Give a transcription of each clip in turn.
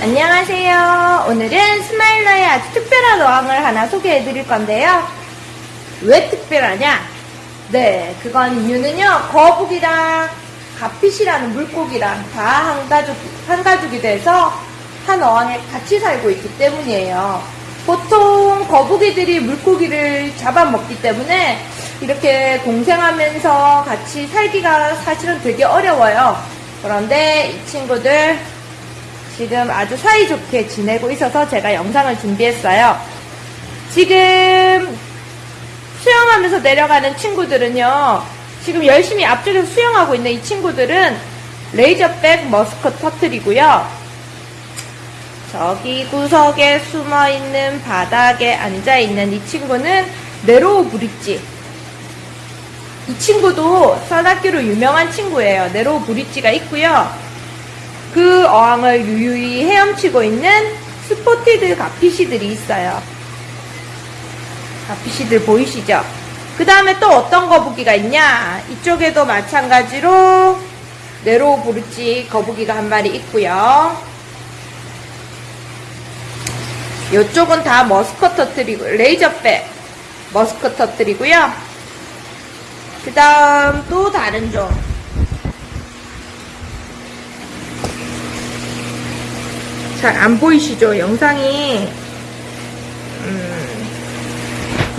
안녕하세요. 오늘은 스마일러의 아주 특별한 어항을 하나 소개해 드릴 건데요. 왜 특별하냐? 네, 그건 이유는요, 거북이랑 가핏이라는 물고기랑 다 한 가족, 한 가족이 돼서 한 어항에 같이 살고 있기 때문이에요. 보통 거북이들이 물고기를 잡아먹기 때문에 이렇게 동생하면서 같이 살기가 사실은 되게 어려워요. 그런데 이 친구들 지금 아주 사이좋게 지내고 있어서 제가 영상을 준비했어요. 지금 수영하면서 내려가는 친구들은요, 지금 열심히 앞쪽에서 수영하고 있는 이 친구들은 레이저백 머스커 터틀이고요. 저기 구석에 숨어 있는 바닥에 앉아 있는 이 친구는 네로우 브릿지. 이 친구도 써닫기로 유명한 친구예요. narrow bridge가 있고요. 그 어항을 유유히 헤엄치고 있는 spotted garfish들이 있어요. garfish들 보이시죠? 그 다음에 또 어떤 거북이가 있냐? 이쪽에도 마찬가지로 narrow bridge 거북이가 한 마리 있고요. 이쪽은 다 musk turtle이고 razorback musk turtle이고요. 그 다음 또 다른 종 잘 안 보이시죠? 영상이 음,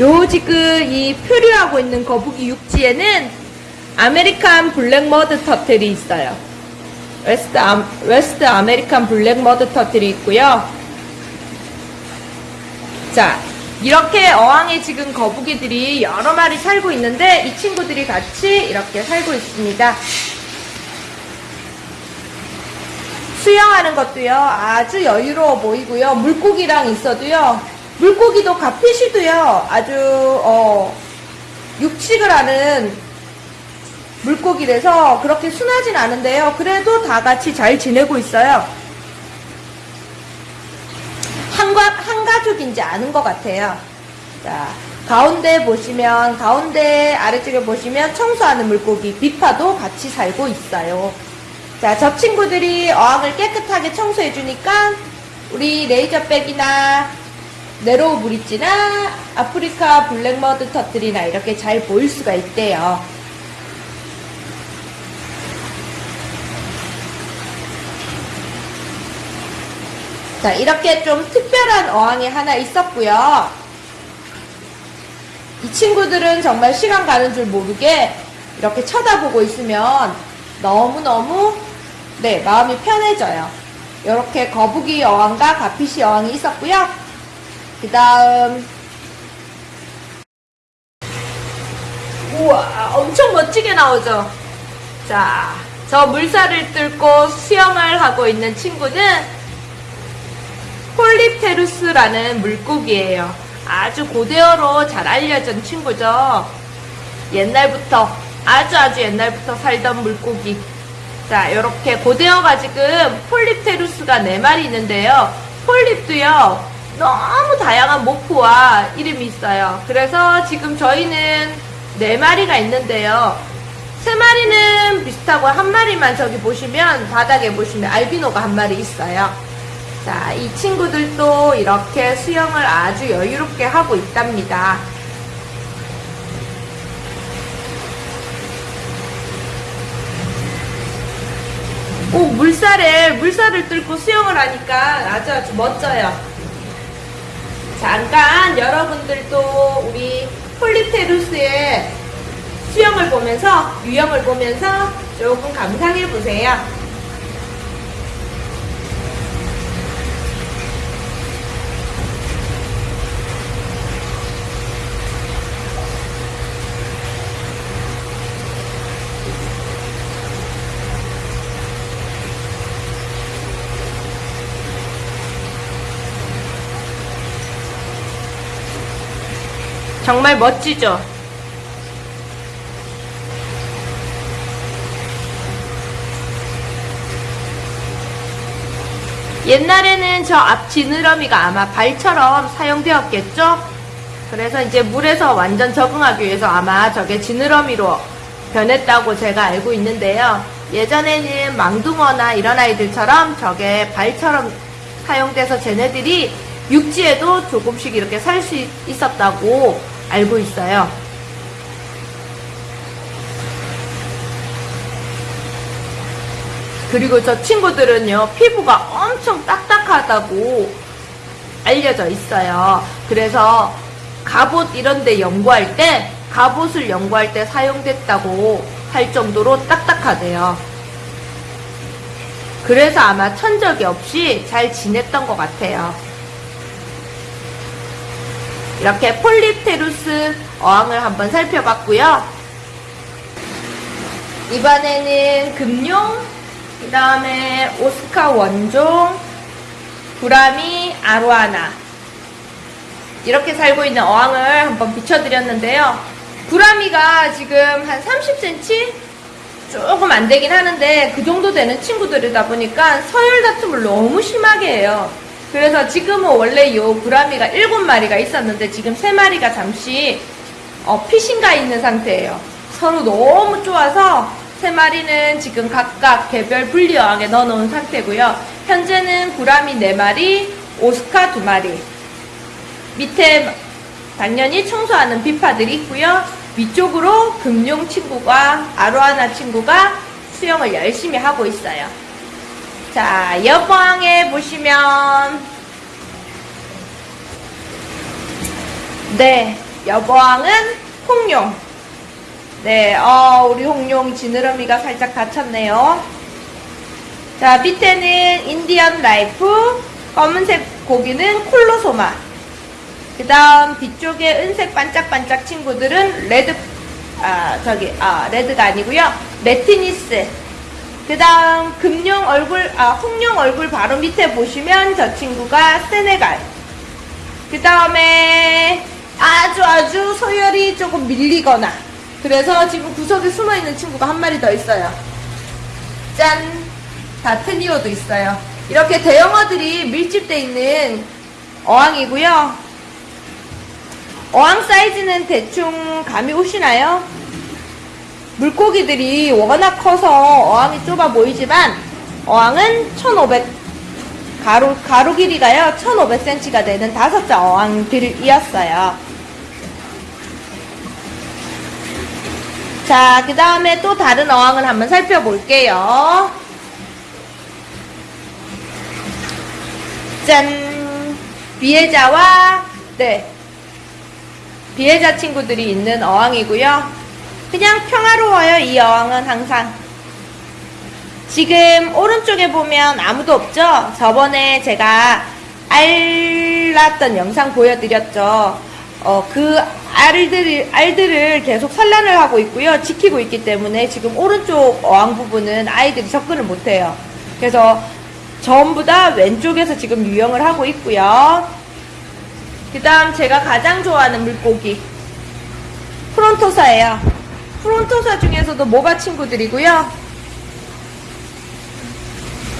요 지금 이 표류하고 있는 거북이 육지에는 American black mud turtle이 있어요. West, 아, West American black mud turtle이 있고요. 자, 이렇게 어항에 지금 거북이들이 여러 마리 살고 있는데 이 친구들이 같이 이렇게 살고 있습니다. 수영하는 것도요, 아주 여유로워 보이고요. 물고기랑 있어도요, 물고기도 가피시도요, 아주, 어, 육식을 하는 물고기라서 그렇게 순하진 않은데요. 그래도 다 같이 잘 지내고 있어요. 한, 가, 한 가족인지 아는 것 같아요. 자, 가운데 보시면, 가운데 아래쪽에 보시면 청소하는 물고기, 비파도 같이 살고 있어요. 자, 저 친구들이 어항을 깨끗하게 청소해 주니까 우리 razorback이나 narrow bridge나 아프리카 black mud turtle이나 이렇게 잘 보일 수가 있대요. 자, 이렇게 좀 특별한 어항이 하나 있었고요. 이 친구들은 정말 시간 가는 줄 모르게 이렇게 쳐다보고 있으면 너무너무 네, 마음이 편해져요. 이렇게 거북이 어항과 가피시 어항이 있었고요. 그 다음 우와 엄청 멋지게 나오죠. 자, 저 물살을 뚫고 수영을 하고 있는 친구는 폴리테루스라는 물고기예요. 아주 고대어로 잘 알려진 친구죠. 옛날부터 아주 아주 옛날부터 살던 물고기. 자, 이렇게 고대어가 지금 폴립테루스가 4마리 있는데요. 폴립도요. 너무 다양한 모프와 이름이 있어요. 그래서 지금 저희는 4마리가 있는데요. 3마리는 비슷하고 한 마리만 저기 보시면 바닥에 보시면 알비노가 한 마리 있어요. 자, 이 친구들도 이렇게 수영을 아주 여유롭게 하고 있답니다. 오, 물살에, 물살을 뚫고 수영을 하니까 아주 아주 멋져요. 잠깐 여러분들도 우리 폴리테루스의 수영을 보면서, 유형을 보면서 조금 감상해 보세요. 정말 멋지죠? 옛날에는 저 앞 지느러미가 아마 발처럼 사용되었겠죠? 그래서 이제 물에서 완전 적응하기 위해서 아마 저게 지느러미로 변했다고 제가 알고 있는데요. 예전에는 망둥어나 이런 아이들처럼 저게 발처럼 사용돼서 쟤네들이 육지에도 조금씩 이렇게 살 수 있었다고 알고 있어요. 그리고 저 친구들은요, 피부가 엄청 딱딱하다고 알려져 있어요. 그래서 갑옷 이런 데 연구할 때, 갑옷을 연구할 때 사용됐다고 할 정도로 딱딱하대요. 그래서 아마 천적이 없이 잘 지냈던 것 같아요. 이렇게 폴립테루스 어항을 한번 살펴봤고요. 이번에는 금룡, 그 다음에 오스카 원종, 구라미, 아로하나 이렇게 살고 있는 어항을 한번 비춰드렸는데요. 구라미가 지금 한 30cm? 조금 안 되긴 하는데 그 정도 되는 친구들이다 보니까 서열 다툼을 너무 심하게 해요. 그래서 지금은 원래 요 구라미가 7마리가 있었는데 지금 3마리가 잠시 어, 피신가 있는 상태예요. 서로 너무 좋아서 세 마리는 지금 각각 개별 분리어항에 넣어놓은 상태고요. 현재는 구라미 4마리, 오스카 2마리. 밑에 당연히 청소하는 비파들이 있고요. 위쪽으로 금룡 친구가 아로와나 친구가 수영을 열심히 하고 있어요. 자, 옆방에 보시면 네, 옆방은 홍룡. 네, 어, 우리 홍룡 지느러미가 살짝 다쳤네요. 자, 밑에는 Indian knife, 검은색 고기는 Colossoma. 그 다음 뒤쪽에 은색 반짝반짝 친구들은 red, 아, 저기, 아, red가 아니고요 레티니스. 그 다음 금룡 얼굴, 아, 홍룡 얼굴 바로 밑에 보시면 저 친구가 세네갈. 그 다음에 아주 아주 서열이 조금 밀리거나 그래서 지금 구석에 숨어있는 친구가 한 마리 더 있어요. 짠! datnio도 있어요. 이렇게 대형어들이 밀집돼 있는 어항이고요. 어항 사이즈는 대충 감이 오시나요? 물고기들이 워낙 커서 어항이 좁아 보이지만 어항은 1500 가로, 가로 길이가요 1500cm가 되는 다섯 자 어항들이었어요. 자그 다음에 또 다른 어항을 한번 살펴볼게요. 짠! 비해자와 네. 비해자 친구들이 있는 어항이고요 그냥 평화로워요 이 어항은 항상 지금 오른쪽에 보면 아무도 없죠? 저번에 제가 알 낳았던 영상 보여드렸죠? 어, 그 알들, 알들을 계속 산란을 하고 있고요. 지키고 있기 때문에 지금 오른쪽 어항 부분은 아이들이 접근을 못해요. 그래서 전부 다 왼쪽에서 지금 유영을 하고 있고요. 그 다음 제가 가장 좋아하는 물고기. frontosa예요. frontosa 중에서도 모바 친구들이고요.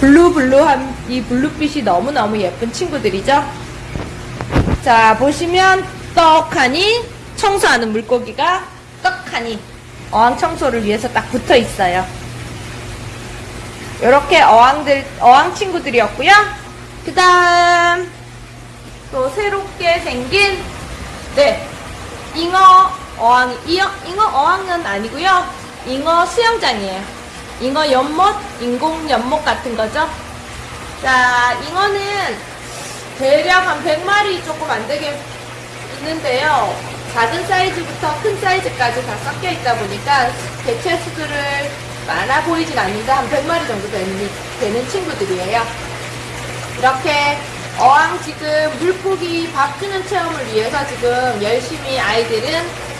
blue blue한 이 blue빛이 너무너무 예쁜 친구들이죠. 자, 보시면 떡하니 청소하는 물고기가 떡하니 어항 청소를 위해서 딱 붙어 있어요. 이렇게 어항들, 어항 친구들이었고요. 그 다음, 또 새롭게 생긴, 네, 잉어 어항, 잉어, 잉어 어항은 아니고요. 잉어 수영장이에요. 잉어 연못, 인공 연못 같은 거죠. 자, 잉어는 대략 한 100마리 조금 안 되게 있는데요. 작은 사이즈부터 큰 사이즈까지 다 섞여 있다 보니까 개체 수들을 많아 보이진 않는데 한 100마리 정도 되는, 되는 친구들이에요. 이렇게 어항 지금 물고기 밥 주는 체험을 위해서 지금 열심히 아이들은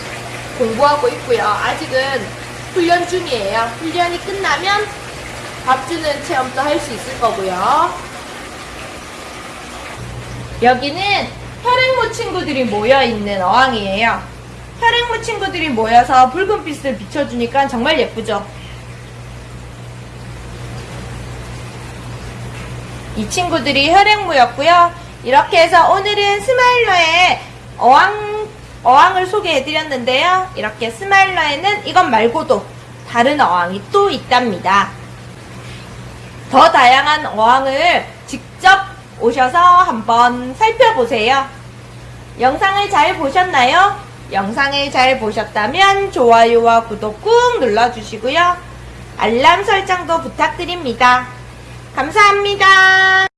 공부하고 있고요. 아직은 훈련 중이에요. 훈련이 끝나면 밥 주는 체험도 할 수 있을 거고요. 여기는 혈액모 친구들이 모여있는 어항이에요. 혈액모 친구들이 모여서 붉은빛을 비춰주니까 정말 예쁘죠? 이 친구들이 혈액모였고요. 이렇게 해서 오늘은 스마일러의 어항, 어항을 소개해드렸는데요. 이렇게 스마일러에는 이것 말고도 다른 어항이 또 있답니다. 더 다양한 어항을 직접 오셔서 한번 살펴보세요. 영상을 잘 보셨나요? 영상을 잘 보셨다면 좋아요와 구독 꾹 눌러주시고요. 알람 설정도 부탁드립니다. 감사합니다.